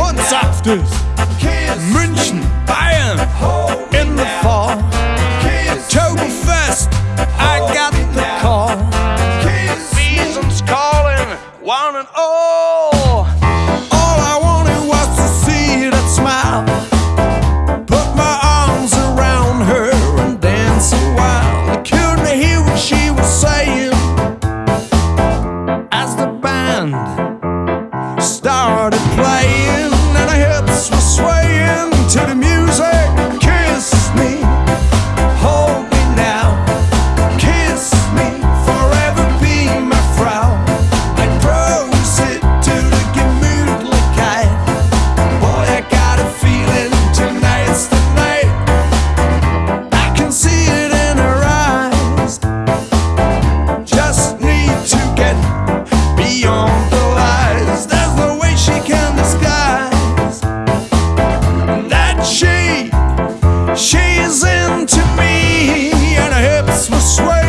und Saftes. München, Bayern, in the fall. Oktoberfest, I got the call. Seasons calling, one and. All sway.